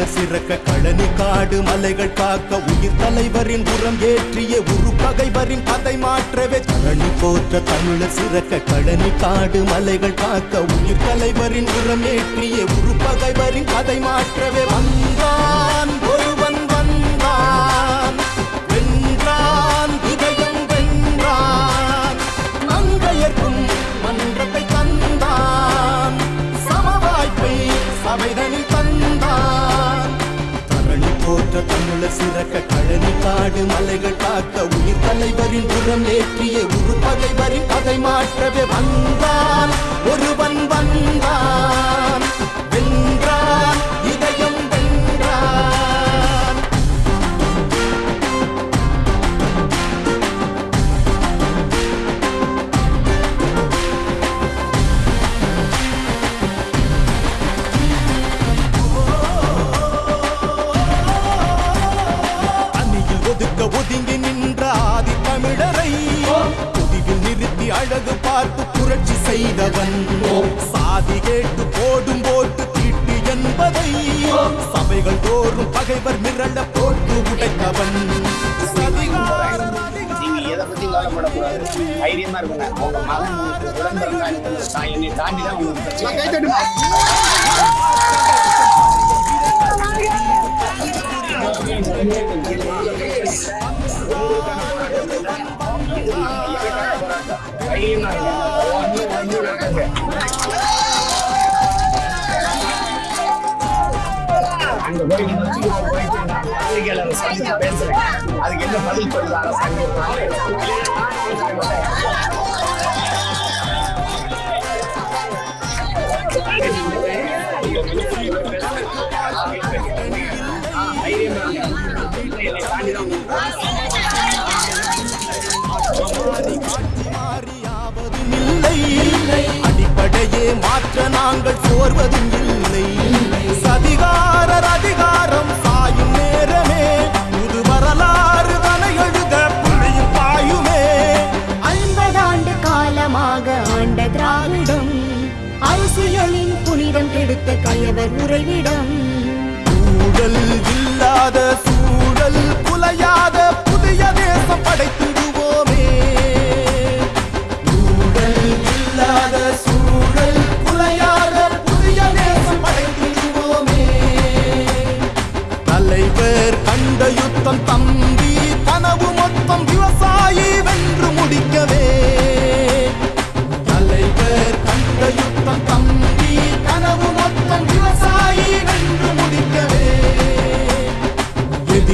போற்ற சிறக்க கழனி காடு மலைகள் காக்க உயிர் தலைவரின் உரம் ஏற்றிய உரு பகைவரின் கதை மாற்றவே. கழனி போற்ற தமிழர் சிறக்க கழனி காடு மலைகள் காக்க உயிர் தலைவரின் உரம் ஏற்றிய உரு பகைவரின் கதை மாற்றவே. வந்தான் ஒருவன் வந்தான் வென்றான் இதயம் வென்றான். மங்கையர்க்கும் மன்றத்தை தந்தான். சமவாய்ப்பை சபைதன் தரணி தமிழ சிறக்க கழனி காடு மலைகள் காக்க உயிர் தலைவரின் புறம் ஏற்றிய உரு பகைவரின் கதை மாற்றவே வந்தான். ஒருவன் வந்தான். செய்தவன். சாதி கேட்டு போடும் போட்டு தீட்டு என்பதை. சபைகள் தோறும் பகைவர் மிரள போட்டு உடைத்தவன். தைரியமா இருக்குங்க மகன் என்னை தாண்டி தான் உங்களுக்கு பிரச்சனை. அங்க போய் நீங்க சந்திச்சு பேசுறேன் அதுக்கு என்ன பதில் சொல்லுது மாற்ற நாங்கள் சோர்வதும் இல்லை.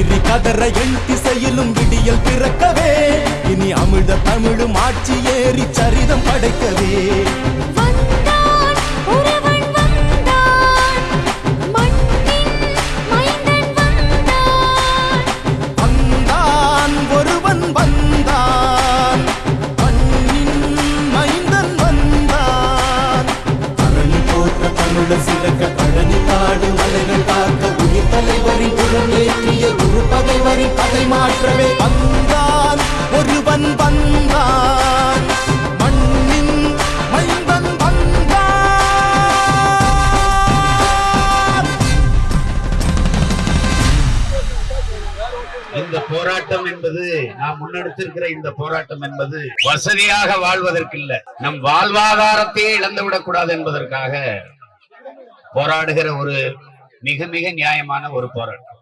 இனி கதற எண் திசையிலும் விடியல் பிறக்கவே. இனி அமிழ்த தமிழும் ஆட்சி ஏறி சரிதம் படைக்கவே. தமிழர் சிறக்க பழனி காடு மலைகள் காக்க உயிர் தலைவரின் குரல் ஏற்றிய குரு பகைவரின் பகை மாற்றவே. வந்தான் ஒருவன் வந்தான். மண்ணின் மைந்தன் வந்தான். இந்த போராட்டம் என்பது நாம் முன்னெடுத்திருக்கிற இந்த போராட்டம் என்பது வசதியாக வாழ்வதற்கு இல்ல நம் வாழ்வாதாரத்தையே இழந்துவிடக் கூடாது என்பதற்காக போராடுகிற ஒரு மிக மிக நியாயமான ஒரு போராட்டம்.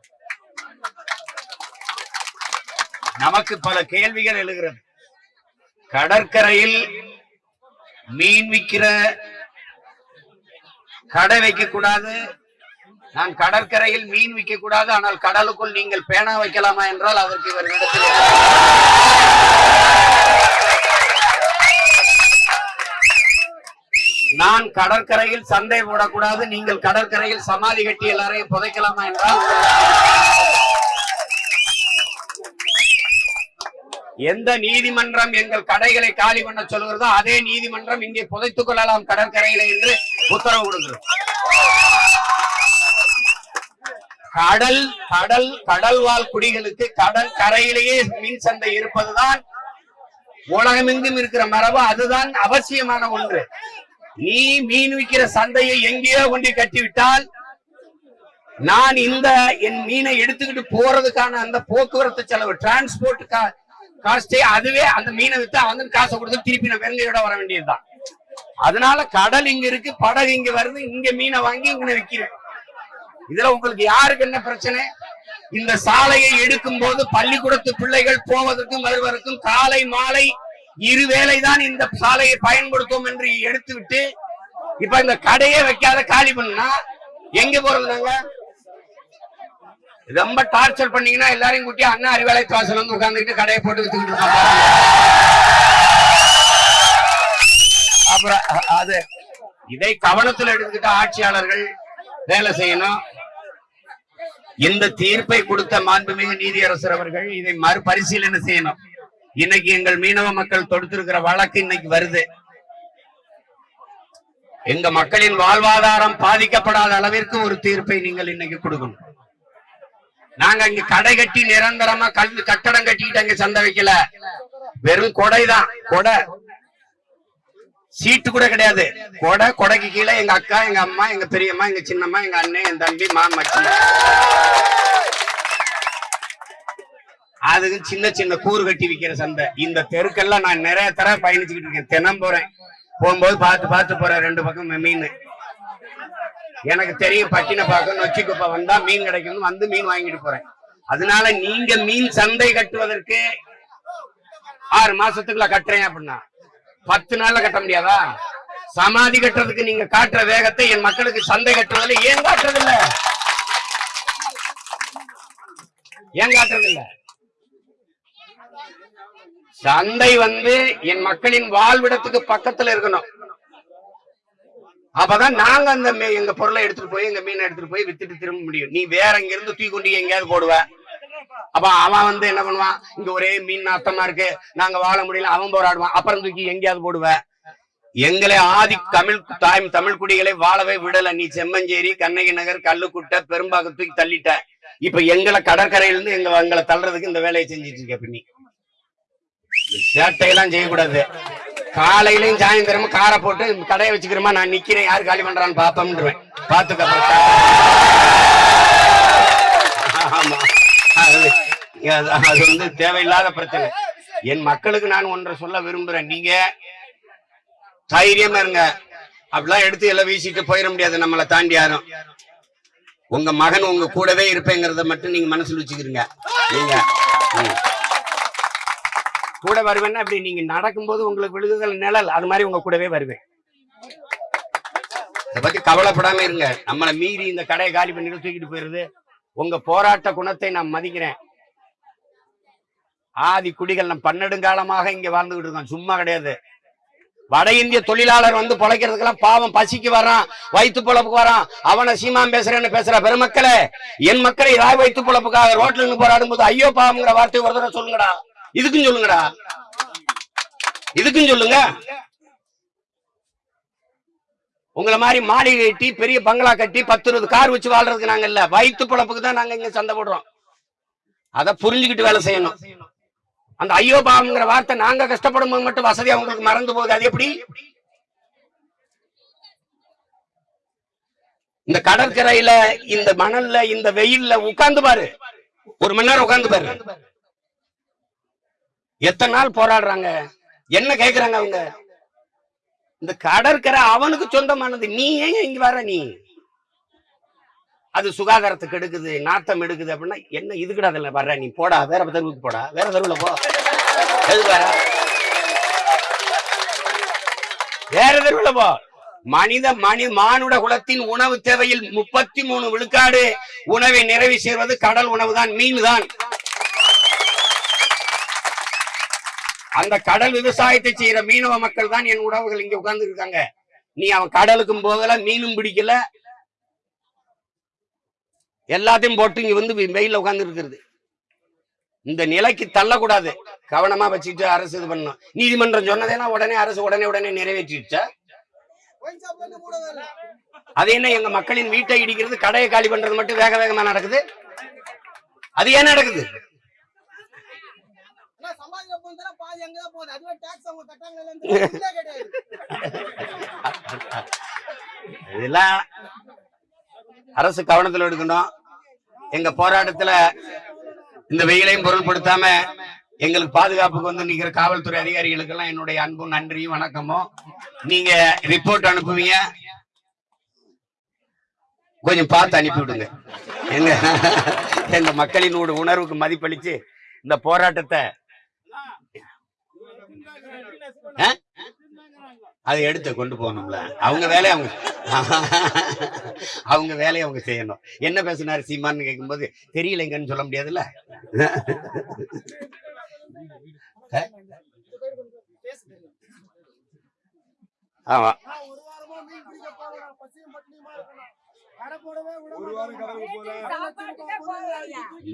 நமக்கு பல கேள்விகள் எழுகிறது. கடற்கரையில் மீன் விக்கிற கடை வைக்க கூடாது. நான் கடற்கரையில் மீன் விற்க கூடாது. ஆனால் கடலுக்குள் நீங்கள் பேனா வைக்கலாமா என்றால் அதற்கு இவர்களிடத்தில் நான் கடற்கரையில் சண்டை போடக்கூடாது நீங்கள் கடற்கரையில் சமாதி கட்டி எல்லாரையும் புதைக்கலாமா என்றால் எந்த நீதிமன்றம் எங்கள் கடைகளை காலி பண்ண சொல்கிறதோ அதே நீதிமன்றம் இங்கே புதைத்துக் கொள்ளலாம் கடற்கரையில என்று உத்தரவு கொடுக்கிறோம் கடல் கடல் கடல்வாழ் குடிகளுக்கு கடல் கரையிலேயே மின் சந்தை இருப்பதுதான் உலகமெங்கும் இருக்கிற மரபு அதுதான் அவசியமான ஒன்று. நீ மீன் விற்கிற சந்தையை எங்கேயோ கொண்டு கட்டிவிட்டால் நான் இந்த என் மீனை எடுத்துக்கிட்டு போறதுக்கான அந்த போக்குவரத்து செலவு டிரான்ஸ்போர்ட் காஸ்டே அதுவே அந்த மீனை வித்து வந்து காசை கொடுத்து திருப்பி நான் வெறுங்கையோட வர வேண்டியதுதான். அதனால கடல் இங்க இருக்கு படகு இங்க வருது இங்க மீனை வாங்கி இங்க விற்கிறேன் விக்கிறேன். இதுல உங்களுக்கு யாருக்கு என்ன பிரச்சனை? இந்த சாலையை எடுக்கும் போது பள்ளிக்கூடத்து பிள்ளைகள் போவதற்கும் வருவதற்கும் காலை மாலை இருவேளைதான் இந்த சாலையை பயன்படுத்தும் என்று எடுத்துவிட்டு இப்ப இந்த கடையே வைக்காத காலி பண்ணா எங்க போறது நாங்க? ரொம்ப டார்ச்சர் பண்ணீங்கன்னா எல்லாரையும் கூட்டி அண்ணா அறிவாலை வாசல் வந்து உட்கார்ந்துக்கிட்டு கடையை போட்டு வித்துக்கிட்டு இருக்காங்க அப்புறம் அது இதை கவனத்தில் எடுத்துக்கிட்ட ஆட்சியாளர்கள் வேலை செய்யணும். இந்த தீர்ப்பை கொடுத்த மாண்புமிகு நீதியரசர் அவர்கள் இதை மறுபரிசீலனை செய்யணும். இன்னைக்கு எங்கள் மீனவ மக்கள் தொடுத்திருக்கிற வழக்கு இன்னைக்கு வருது. எங்க மக்களின் வாழ்வாதாரம் பாதிக்கப்படாத அளவிற்கு ஒரு தீர்ப்பை நீங்கள் இன்னைக்கு கொடுக்கணும். நாங்க இங்க கடை கட்டி நிரந்தரமா கல் கட்டடம் கட்டிக்கிட்டு அங்க சந்தை வைக்கல. வெறும் கொடைதான். கொடை. சீட்டு கூட கிடையாது. கொடை கொடைக்கு கீழே எங்க அக்கா எங்க அம்மா எங்க பெரியம்மா எங்க சின்னம்மா எங்க அண்ணன் என் தம்பி மாமச்சி அதுக்கு சின்ன சின்ன கூறு கட்டி விக்கிற சந்தை. இந்த தெருக்கெல்லாம் நான் நிறைய தர பயணிச்சுக்கிட்டு இருக்கேன். தினம் போறேன். போகும்போது பார்த்து பார்த்து போறேன் ரெண்டு பக்கம் மீன். எனக்கு தெரியும் பட்டினப்பாக்கம் நொச்சிக்குப்பை வந்தா மீன் கிடைக்கும் வந்து மீன் வாங்கிட்டு போறேன். அதனால நீங்க மீன் சந்தை கட்டுவதற்கு ஆறு மாசத்துக்குள்ள கட்டுறேன் அப்படின்னா. பத்து நாள்ல கட்ட முடியாதா? சமாதி கட்டுறதுக்கு நீங்க காட்டுற வேகத்தை என் மக்களுக்கு சந்தை கட்டுறதுல ஏன் காட்டுறது இல்ல ஏன் காட்டுறது இல்ல சந்தை வந்து என் மக்களின் வாழ்விடத்துக்கு பக்கத்துல இருக்கணும். அப்பதான் நாங்க அந்த எங்க பொருளை எடுத்துட்டு போய் எங்க மீனை எடுத்துட்டு போய் வித்துட்டு திரும்ப முடியும். நீ வேற இங்க இருந்து தூக்கி கொண்டு எங்கேயாவது போடுவ. அப்ப அவன் வந்து என்ன பண்ணுவான்? இங்க ஒரே மீன் நாத்தமா இருக்கு. நாங்க வாழ முடியல அவன் போராடுவான். அப்புறம் தூக்கி எங்கேயாவது போடுவ. எங்களை ஆதி தமிழ் தாய் தமிழ் குடிகளை வாழவே விடல. நீ செம்மஞ்சேரி கண்ணகி நகர் கல்லுக்குட்டை பெரும்பாக்கம் தூக்கி தள்ளிட்ட. இப்ப எங்களை கடற்கரையில இருந்து எங்க எங்களை தள்ளுறதுக்கு இந்த வேலையை செஞ்சிட்டு இருக்க நீ சேட்டையெல்லாம் செய்யக்கூடாது. காலையிலையும் சாயந்தரமும் காரை போட்டு கடையை வச்சுக்கிறோமா நான் நிக்கிறேன். யாரு காலி பண்றான்னு பாப்போம்ன்றேன் பாத்துக்க ஆமா. அது அது- வந்து தேவையில்லாத பிரச்சனை. என் மக்களுக்கு நான் ஒன்றை சொல்ல விரும்புறேன். நீங்க தைரியமா இருங்க. அப்படிலாம் எடுத்து எல்லாம் வீசிட்டு போயிட முடியாது. நம்மளை தாண்டி யாரும். உங்க மகன் உங்க கூடவே இருப்பேங்கிறத மட்டும் நீங்க மனசுல வச்சுக்கிறீங்க. நீங்க. ம். கூட வருவேன்னா அப்படி நீங்க நடக்கும்போது உங்களுக்கு விழுகுதல் நிழல் அது மாதிரி உங்க கூடவே வருவேன். இதை பத்தி கவலைப்படாம இருங்க. நம்மளை மீறி இந்த கடையை காலி பண்ணி தூக்கிட்டு போயிருது உங்க போராட்ட குணத்தை நான் மதிக்கிறேன். ஆதி குடிகள் நம்ம பன்னெடுங்காலமாக இங்க வாழ்ந்துகிட்டு இருக்கோம் சும்மா கிடையாது. வட இந்திய தொழிலாளர் வந்து பொழைக்கிறதுக்கெல்லாம் பாவம். பசிக்கு வரான் வயிற்று பொழப்புக்கு வரான் அவனை சீமான் பேசுறேன்னு பேசுற பெருமக்களே என் மக்களை ராய் வயிற்று பொழப்புக்காக ரோட்ல இருந்து போராடும் போது ஐயோ பாவம்ங்கிற வார்த்தை ஒரு தடவை சொல்லுங்கடா. இதுக்கும் சொல்லுங்கடா. இதுக்கும் சொல்லுங்க. உங்களை மாதிரி மாளிகை கட்டி பெரிய பங்களா கட்டி பத்து இருபது கார் வச்சு வாழ்றதுக்கு நாங்க இல்ல. வயிற்று பொழப்புக்கு தான் நாங்க இங்க சண்டை போடுறோம். அதை புரிஞ்சுக்கிட்டு வேலை செய்யணும். அந்த ஐயோ பாவம்ங்கிற வார்த்தை நாங்க கஷ்டப்படும் போது மட்டும் வசதியா உங்களுக்கு மறந்து போகுது. அது எப்படி? இந்த கடற்கரையில இந்த மணல்ல இந்த வெயில்ல உட்கார்ந்து பாரு. ஒரு மணி நேரம் உட்கார்ந்து பாரு. எத்தனை நாள் போராடுறாங்க? என்ன கேக்குறாங்க அவங்க? இந்த கடற்கரை அவனுக்கு சொந்தமானது. நீ ஏன் இங்க வர நீ? அது சுகாதாரத்துக்கு எடுக்குது நாத்தம் எடுக்குது அப்படின்னா என்ன இதுக்கிட்ட அதுல வர்ற? நீ போடா வேற தெருவுக்கு போடா வேற தெருவுல போ. வேற தெருவுல போ. மனித மனி மானுட குலத்தின் உணவு தேவையில் முப்பத்தி மூணு விழுக்காடு உணவை நிறைவு செய்வது கடல் உணவு தான் மீன் தான். அந்த கடல் விவசாயத்தை செய்யற மீனவ மக்கள் தான் என் உறவுகள் இங்க உட்கார்ந்து இருக்காங்க நீ அவன் கடலுக்கும் போகல மீனும் பிடிக்கல. எல்லாத்தையும் போட்டு இங்க வந்து வெயில உட்கார்ந்து இருக்கிறது இந்த நிலைக்கு தள்ளக்கூடாது. கவனமா வச்சுட்டு அரசு இது பண்ணும் நீதிமன்றம் சொன்னதேனா உடனே அரசு உடனே உடனே நிறைவேற்றிடுச்சா? அது என்ன எங்க மக்களின் வீட்டை இடிக்கிறது கடையை காலி பண்றது மட்டும் வேக வேகமா நடக்குது? அது ஏன் நடக்குது? பாதி அங்கதான் போகுது. அதுவே டாக்ஸ் அவங்க கிடையாது. இதெல்லாம் அரசு கவனத்தில் எடுக்கணும். எங்க போராட்டத்துல இந்த வெயிலையும் பொருள்படுத்தாம எங்களுக்கு பாதுகாப்புக்கு வந்து நிக்கிற காவல்துறை அதிகாரிகளுக்கு எல்லாம் என்னுடைய அன்பும் நன்றியும் வணக்கமும். நீங்க ரிப்போர்ட் அனுப்புவீங்க. கொஞ்சம் பார்த்து அனுப்பி விடுங்க எங்க எங்க மக்களின் உணர்வுக்கு மதிப்பளிச்சு இந்த போராட்டத்தை அதை எடுத்து கொண்டு போகணும்ல. அவங்க வேலையை அவங்க அவங்க வேலையை அவங்க செய்யணும். என்ன பேசினாரு சீமான்னு கேட்கும்போது தெரியலைங்கன்னு சொல்ல முடியாதுல்ல? ஆமா.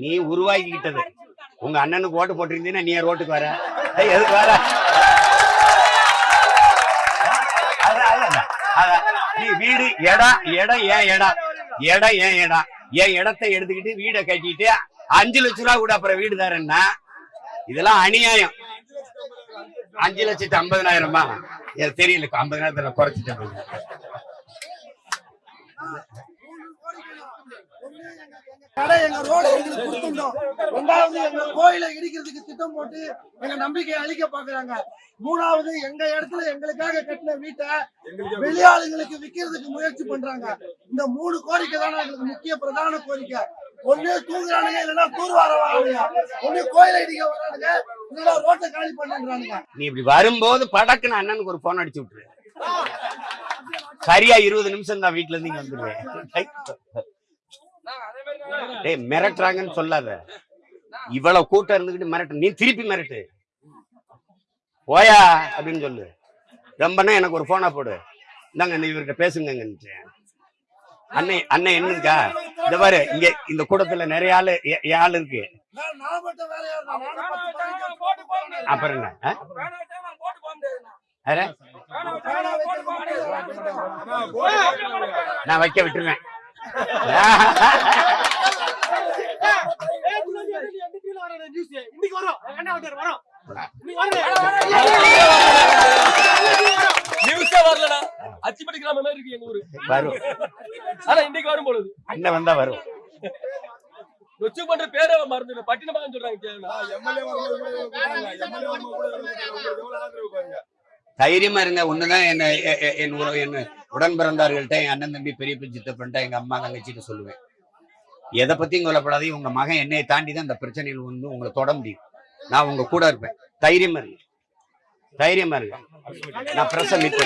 நீ உருவாக்கிக்கிட்டது. உங்க அண்ணனுக்கு ஓட்டு போட்டிருந்தீங்கன்னா நீ ரோட்டுக்கு வர? எதுக்கு வர. நீ வீடு இடம் இடம் ஏன் இடம் இடம் ஏன் இடம் என் இடத்தை எடுத்துக்கிட்டு வீடை கட்டிட்டு அஞ்சு லட்ச ரூபா கூட அப்புறம் வீடு தரேன்னா? இதெல்லாம் அநியாயம். அஞ்சு லட்சத்து ஐம்பதனாயிரமா? எனக்கு தெரியல ஐம்பதனாயிரத்துல குறைச்சிட்டேன். கடை எங்க ரோடு எங்களுக்கு கொடுத்துட்டோம். ரெண்டாவது எங்க கோயிலை இடிக்கிறதுக்கு திட்டம் போட்டு எங்க நம்பிக்கையை அழிக்க பாக்குறாங்க மூணாவது எங்க இடத்துல எங்களுக்காக கட்டின வீட்டை வெளியாளுங்களுக்கு விக்கிறதுக்கு முயற்சி பண்றாங்க. இந்த மூணு கோரிக்கை தானே எங்களுக்கு முக்கிய பிரதான கோரிக்கை. ஒண்ணு தூங்குறானுங்க இல்லைன்னா தூர்வார வரானுங்க. ஒண்ணு கோயிலை இடிக்க வரானுங்க இல்லைன்னா ரோட்டை காலி பண்ணுறானுங்க நீ இப்படி வரும்போது படக்குன்னு அண்ணனுக்கு ஒரு போன் அடிச்சு விட்டுரு. சரியா இருபது நிமிஷம் தான் வீட்டுல இருந்து இங்க வந்துருவேன். டேய் மிரட்டுறாங்கன்னு சொல்லாத. இவ்வளவு கூட்டம் இருந்துகிட்டு மிரட்டு. நீ திருப்பி மிரட்டு. போயா அப்படின்னு சொல்லு. ரொம்பனா எனக்கு ஒரு போனா போடு. இந்தாங்க இந்த இவர்கிட்ட பேசுங்கன்னு அண்ணன் அண்ணன் என்ன இருக்கா இந்த பாரு இங்க இந்த கூட்டத்துல நிறைய ஆளு ஆள் இருக்கு. அப்புறம் என்ன? நான் வைக்க விட்டுருவேன். இன்னைக்கு வரும் என்ன வரும் நியூஸே வரலடா. அச்சிப்பட்டி கிராமம் மாதிரி இருக்கு எங்க ஊரு. வரும். ஆனா இன்னைக்கு வரும் பொழுது. அண்ணன் வந்தா வரும். நொச்சு பண்ற பேரே மறந்து பட்டினமாக சொல்றாங்க தைரியமா இருங்க. ஒண்ணுதான் என்ன என் உறவு என்ன உடன் பிறந்தார்கள்ட்ட என் அண்ணன் தம்பி பெரிய சித்தப்பன்ட்ட எங்க அம்மா தங்கச்சிட்டு சொல்லுவேன். எதை பத்தியும் கொல்லப்படாது உங்க மகன் என்னையை தாண்டி தான் இந்த பிரச்சனையில் வந்து உங்களை தொட முடியும். நான் உங்க கூட இருப்பேன். தைரியமா இருக்கு தைரியமா இருக்கு நான் பிரசம் மீட்